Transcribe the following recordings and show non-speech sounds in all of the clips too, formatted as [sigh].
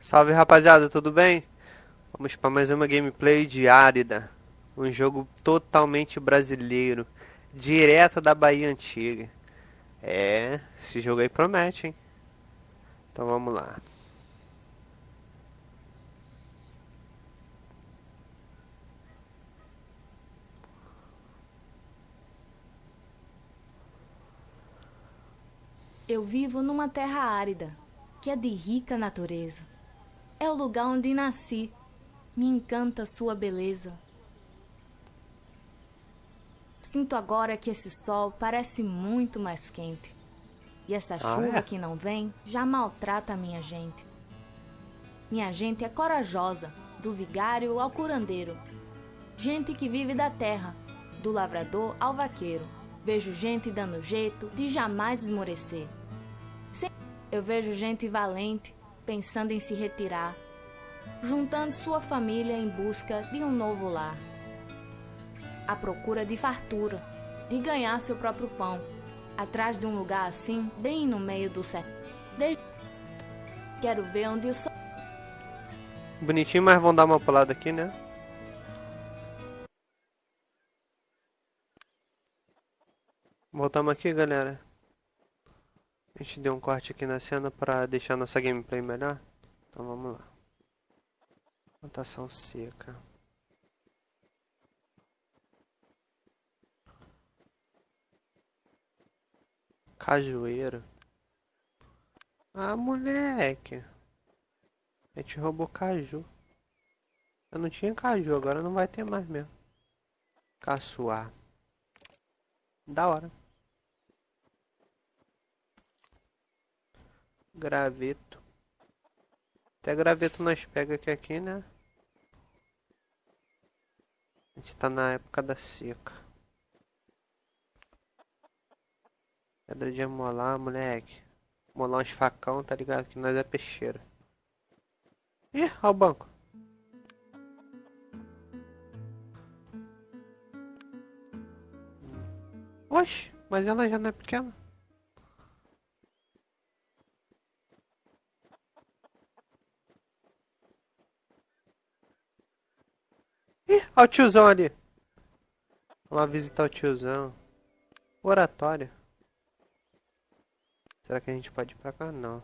Salve rapaziada, tudo bem? Vamos para mais uma gameplay de Árida, um jogo totalmente brasileiro, direto da Bahia Antiga. É, esse jogo aí promete, hein? Então vamos lá. Eu vivo numa terra árida, que é de rica natureza. É o lugar onde nasci, me encanta sua beleza. Sinto agora que esse sol parece muito mais quente. E essa Ah, chuva é? que não vem já maltrata a minha gente. Minha gente é corajosa, do vigário ao curandeiro. Gente que vive da terra, do lavrador ao vaqueiro. Vejo gente dando jeito de jamais esmorecer. Sem- Eu vejo gente valente, pensando em se retirar, juntando sua família em busca de um novo lar. À procura de fartura, de ganhar seu próprio pão, atrás de um lugar assim, bem no meio do sertão. De- Quero ver onde o sol. Bonitinho, mas vão dar uma pulada aqui, né? Voltamos aqui, galera. A gente deu um corte aqui na cena para deixar nossa gameplay melhor. Então vamos lá. Plantação seca. Cajueiro. Ah, moleque. A gente roubou caju. Eu não tinha caju, agora não vai ter mais mesmo. Caçoar. Da hora. Graveto. Até graveto nós pega aqui, aqui, né? A gente tá na época da seca. Pedra de amolar, moleque. Molar uns facão, tá ligado? Que nós é peixeiro. Ih, olha o banco. Oxe, mas ela já não é pequena. Ih, olha o tiozão ali. Vamos lá visitar o tiozão. Oratório. Será que a gente pode ir pra cá? Não.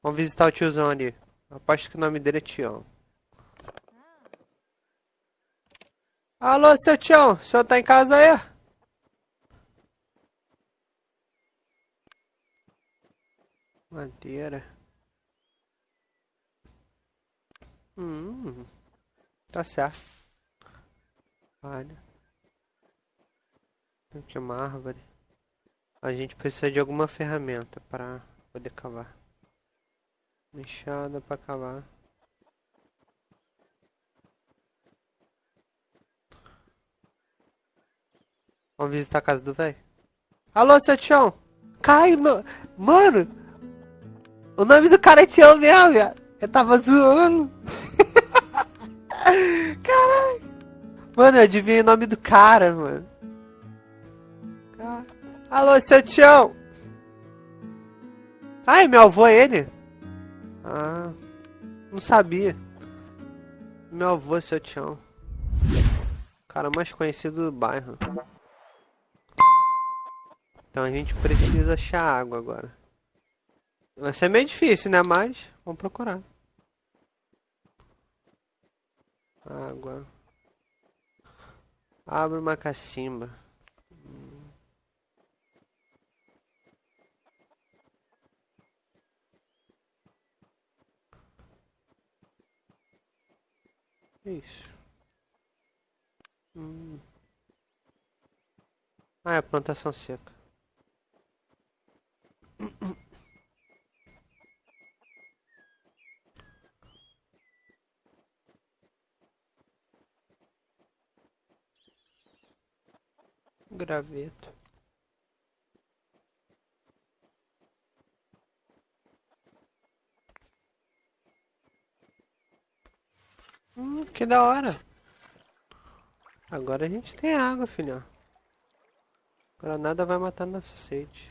Vamos visitar o tiozão ali. Aposto que o nome dele é Tião. Alô, seu Tião, o senhor tá em casa aí? Madeira. Hum, tá certo. Tem aqui uma árvore. A gente precisa de alguma ferramenta para poder cavar. Enxada para cavar. Vamos visitar a casa do velho? Alô, seu Tião! Cai no... Mano! O nome do cara é Tião mesmo, viado. Eu tava zoando. [laughs] Caralho! Mano, eu adivinhei o nome do cara, mano. Alô, seu Tião! Ai, meu avô é ele? Ah, não sabia. Meu avô seu Tião. Cara mais conhecido do bairro. Então a gente precisa achar água agora. Vai ser meio difícil, né? Mas vamos procurar. Água. Abre uma cacimba. Hum. Isso. Hum. Ah, é plantação seca. graveto Hum, que da hora. Agora a gente tem água, filhão. Granada vai matar nossa sede.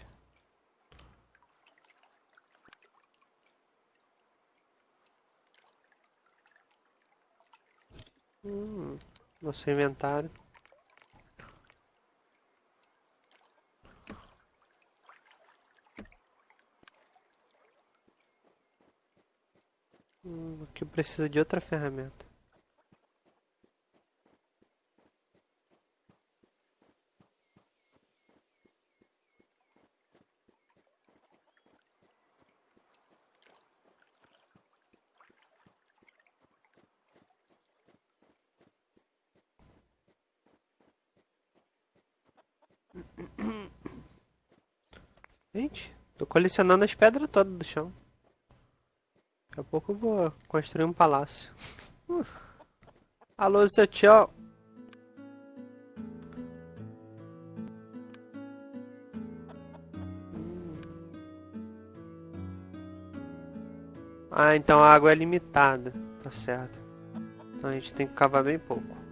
Hum, nosso inventário. Aqui precisa de outra ferramenta. Gente, tô colecionando as pedras todas do chão. Daqui a pouco eu vou construir um palácio. Alô, seu tio. Ah, então a água é limitada. Tá certo. Então a gente tem que cavar bem pouco.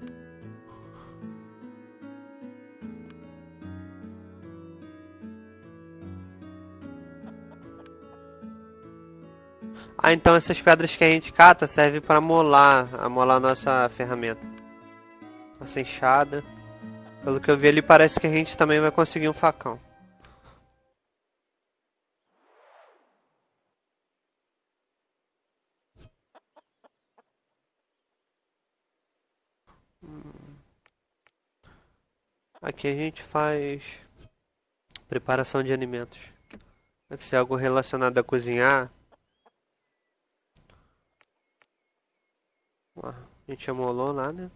Ah, então essas pedras que a gente cata servem para molar, amolar nossa ferramenta. Nossa enxada. Pelo que eu vi ali, parece que a gente também vai conseguir um facão. Hum. Aqui a gente faz preparação de alimentos. Deve ser algo relacionado a cozinhar. A gente amolou lá, né?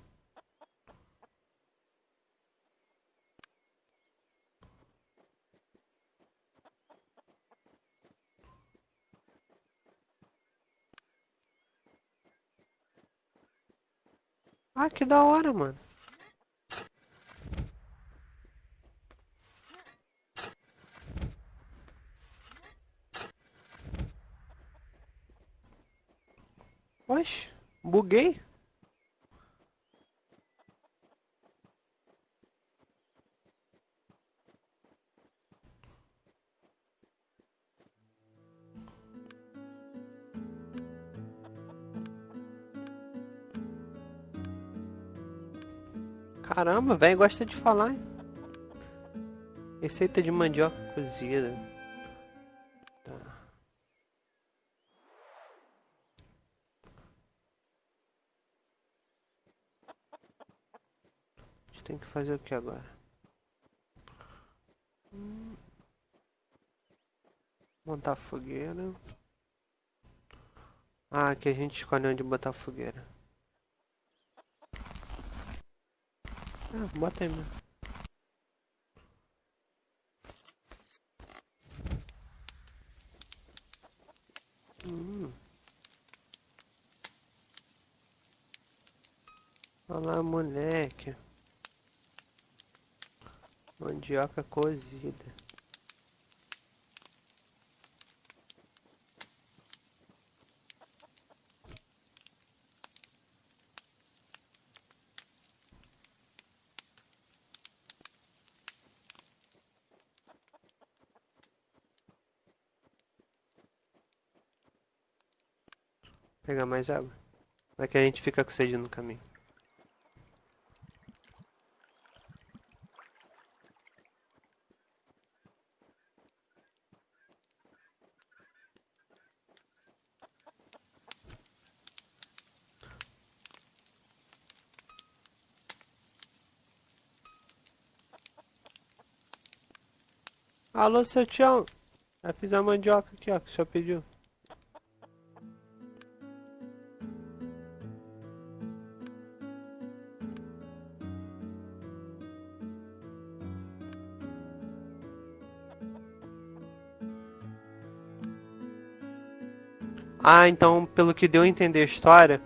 Ah, que da hora, mano. Oxe. Buguei? Caramba, velho gosta de falar, hein? Receita de mandioca cozida. Tem que fazer o que agora? Montar fogueira. Ah, aqui a gente escolhe onde botar fogueira. Ah, bota aí mesmo. Hum. Olha lá, moleque. Mandioca cozida. Pegar mais água. Vai que a gente fica com sede no caminho. Alô, seu tio. Já fiz a mandioca aqui, ó, que o senhor pediu. Ah, então, pelo que deu a entender a história,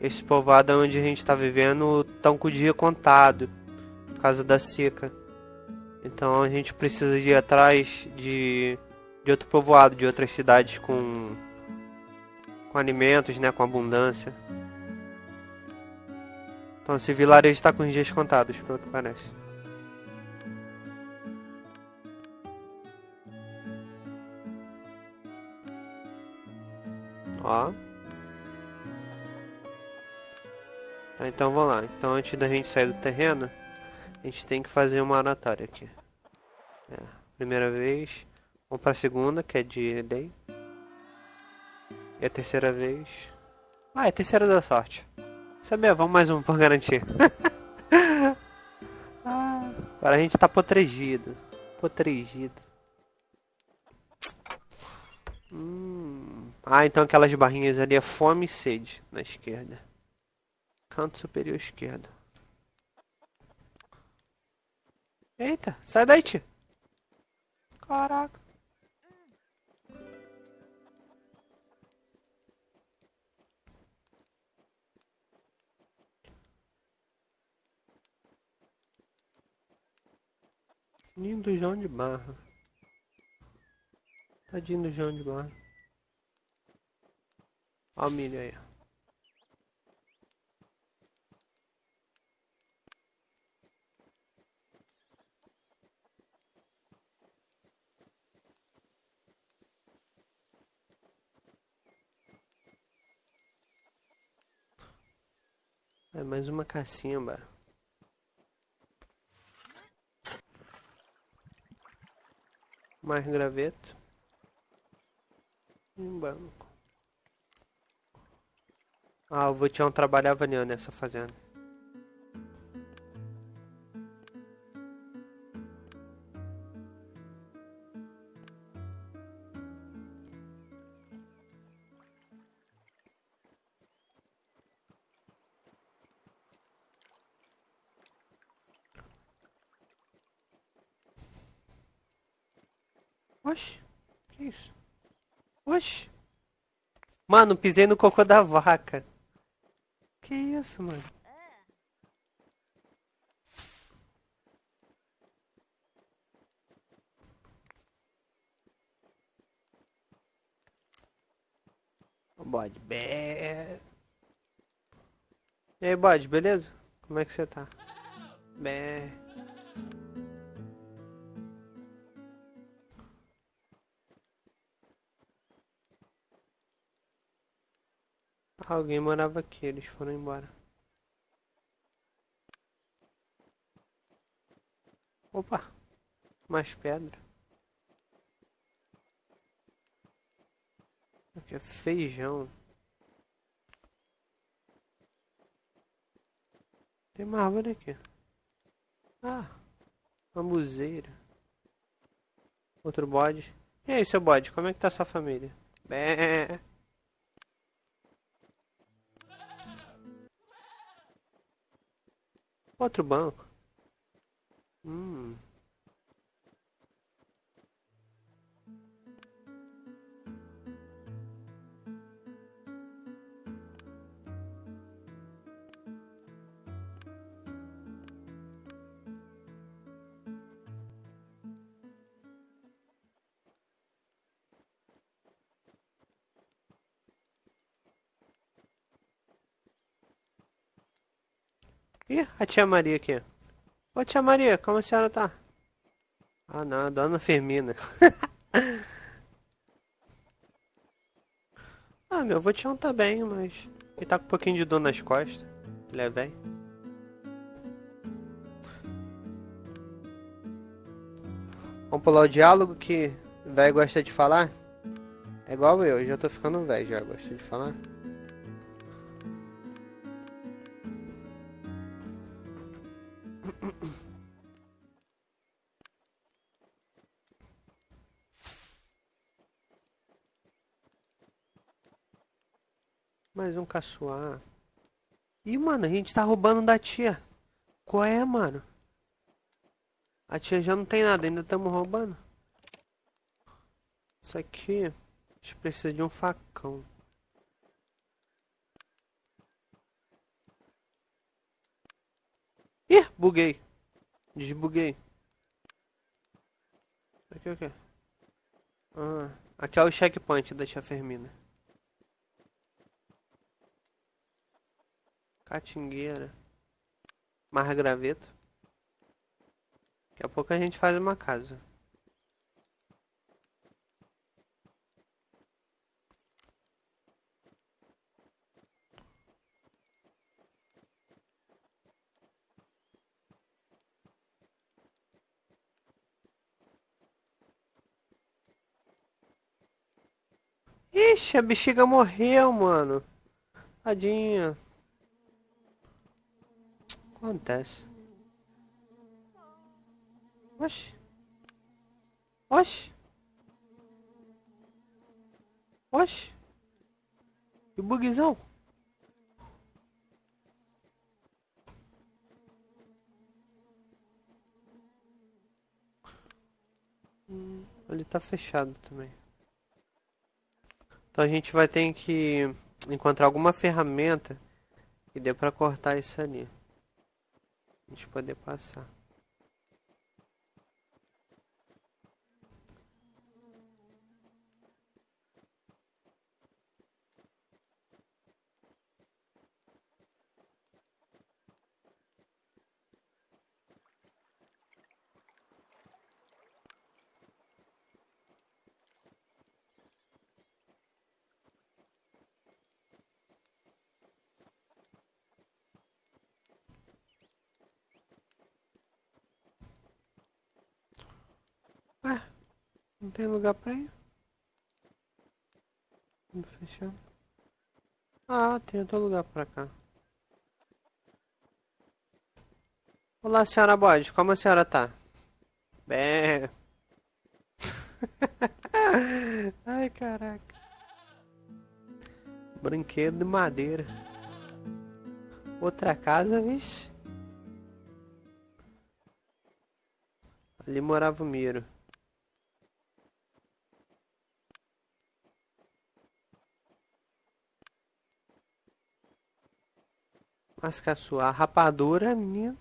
esse povoado onde a gente está vivendo estão com o dia contado, por causa da seca. Então a gente precisa ir atrás de, de outro povoado, de outras cidades com, com alimentos, né, com abundância. Então esse vilarejo está com os dias contados, pelo que parece. Ó. Tá, então vamos lá. Então antes da gente sair do terreno, a gente tem que fazer uma oratória aqui. É, primeira vez. Vamos pra segunda, que é de day. E a terceira vez. Ah, é a terceira da sorte. Sabia, vamos mais um por garantir. [laughs] ah, agora a gente tá protegido. Protegido. Hum. Ah, então aquelas barrinhas ali é fome e sede na esquerda. Canto superior esquerdo. Eita, sai daí, tio. Caraca. Ninho do João de Barra. Tadinho do João de Barra. Ó o milho aí. É mais uma cacimba. Mais graveto. Um banco. Ah, o Vutião trabalhava ali nessa fazenda. Mano, pisei no cocô da vaca. Que isso, mano? Bode, bé. E aí, bode, beleza? Como é que você tá? Bé. Alguém morava aqui, eles foram embora. Opa! Mais pedra. Aqui é feijão. Tem uma árvore aqui. Ah! Uma museira. Outro bode. E aí, seu bode, como é que tá sua família? Bé. Outro banco. Ih, a tia Maria aqui. Ô tia Maria, como a senhora tá? Ah não, dona Firmina. [laughs] ah, meu avô Tião tá bem, mas ele tá com um pouquinho de dor nas costas. Ele é. Vamos pular o diálogo que velho gosta de falar? É igual eu, já tô ficando velho já, gosto de falar. Mais um caçoar. Ih, mano, a gente tá roubando da tia. Qual é, mano? A tia já não tem nada, ainda estamos roubando. Isso aqui... A gente precisa de um facão. Ih, buguei. Desbuguei. Aqui é o? Ah, aqui é o checkpoint da tia Fermina. Catingueira. Margraveto. Daqui a pouco a gente faz uma casa. Ixi, a bexiga morreu, mano. Tadinha. Acontece. Oxi. Oxi. Oxi. Que bugzão. Hum, ele tá fechado também. Então a gente vai ter que encontrar alguma ferramenta que dê pra cortar isso ali. Gente poder passar. Não tem lugar pra ir? Vamos fechar. Ah, tem outro lugar pra cá. Olá, senhora Bode. Como a senhora tá? Bem... [laughs] Ai, caraca. Brinquedo de madeira. Outra casa, vixe. Ali morava o Miro. Mas caçoar, rapadura, menino.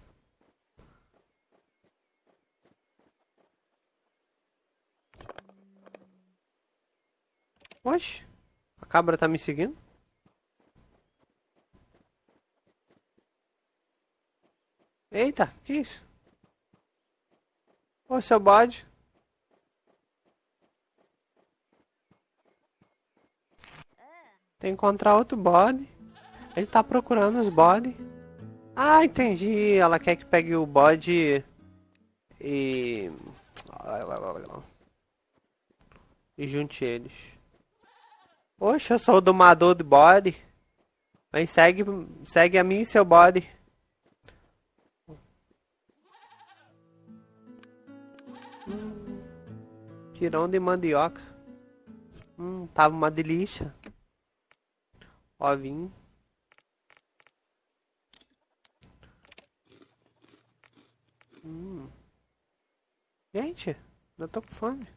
Oxe, a cabra tá me seguindo? Eita, que isso? Ô, seu bode. Tem que encontrar outro bode. Ele tá procurando os bode. Ah, entendi. Ela quer que pegue o bode e... E junte eles. Poxa, eu sou o domador do bode. Mas segue, segue a mim e seu bode. Hum, tirão de mandioca. Hum, tava uma delícia. Ovinho. Hum. Gente, eu tô com fome.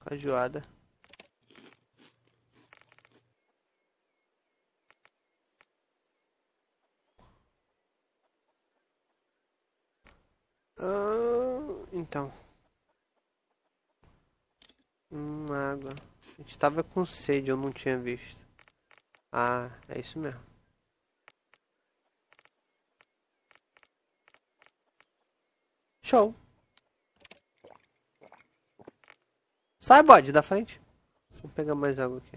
Cajuada. Ah, então. Hum, água. A gente tava com sede, eu não tinha visto. Ah, é isso mesmo. Show. Sai, bode, da frente. Vou pegar mais água aqui.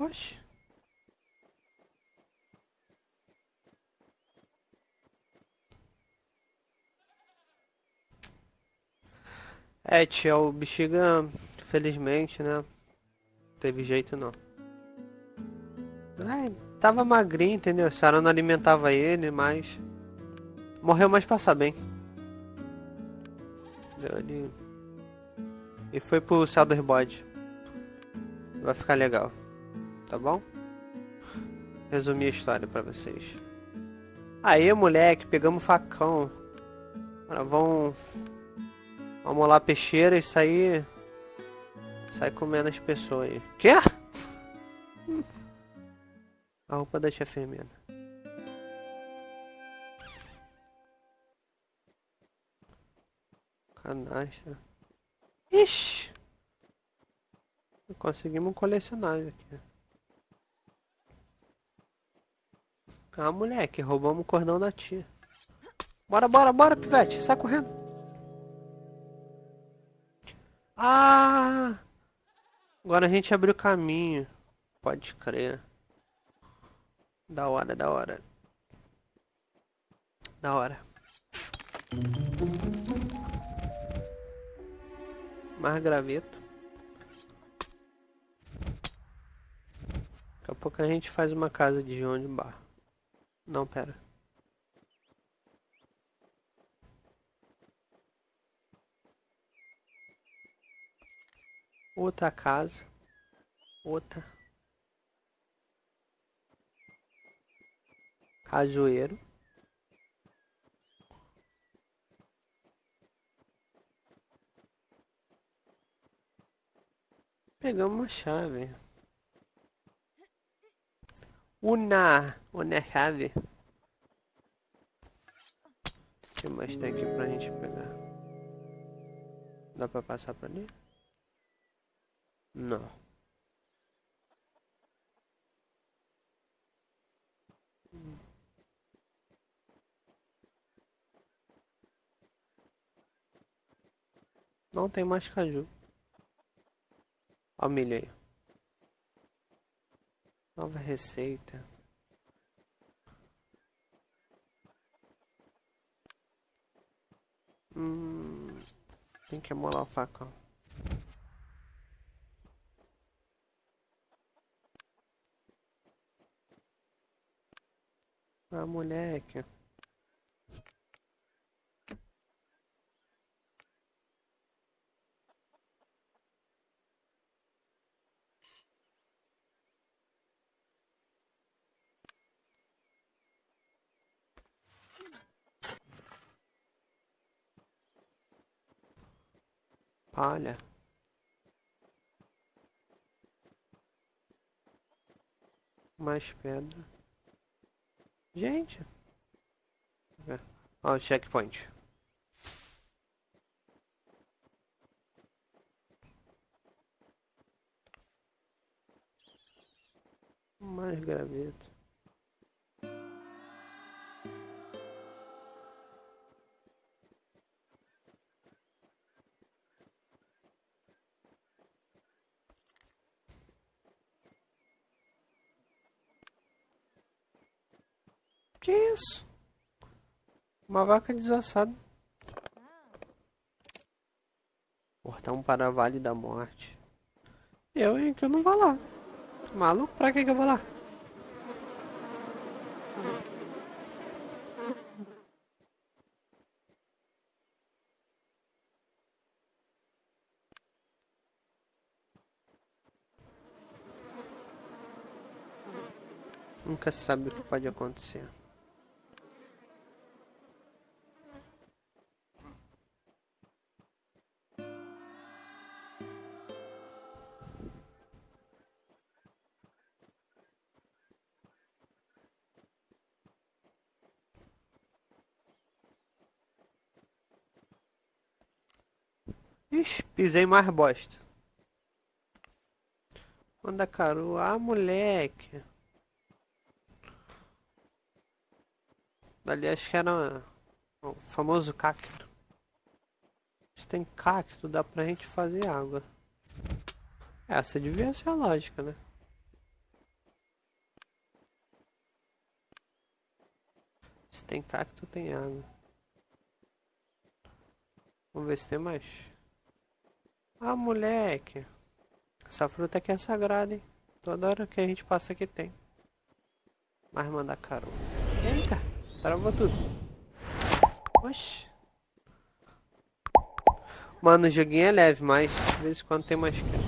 Oxe. É, tia, o bexiga, felizmente, né? Teve jeito não. É, tava magrinho, entendeu? A senhora não alimentava ele, mas... Morreu mais passar bem. Ele... E foi pro céu dos bode. Vai ficar legal. Tá bom? Resumir a história pra vocês. Aí, moleque, pegamos facão. Agora vão Vamos lá, peixeira, e sair. Sai comendo as pessoas aí. Quê? A roupa da tia Fermina. Canastra. Ixi! Conseguimos um colecionável aqui. Ah, moleque, roubamos o cordão da tia. Bora, bora, bora, pivete. Sai correndo. Ah! Agora a gente abriu caminho. Pode crer. Da hora, da hora. Da hora. Mais graveto. Daqui a pouco a gente faz uma casa de João de Barro. Não, pera. Outra casa. Outra. Cajueiro. Pegamos uma chave. Una! Una chave. O que mais tem aqui pra gente pegar? Dá pra passar pra ali? Não. Não tem mais caju. O milho aí. Nova receita. Hum, tem que amolar o facão. Ah, moleque. Palha. Mais pedra. Gente. Ó, o checkpoint. Mais graveto. Uma vaca desassada. Portão para Vale da Morte. Eu, hein, que eu não vou lá. Maluco, pra que que eu vou lá? Nunca sabe o que pode acontecer. Pisei mais bosta. Manda caro. Ah, moleque. Ali acho que era o famoso cacto. Se tem cacto, dá pra gente fazer água. Essa devia ser a lógica, né? Se tem cacto, tem água. Vamos ver se tem mais. Ah, moleque. Essa fruta aqui é sagrada, hein? Toda hora que a gente passa aqui tem. Mas manda caro. Eita, travou tudo. Oxi. Mano, o joguinho é leve, mas de vez em quando tem mais que.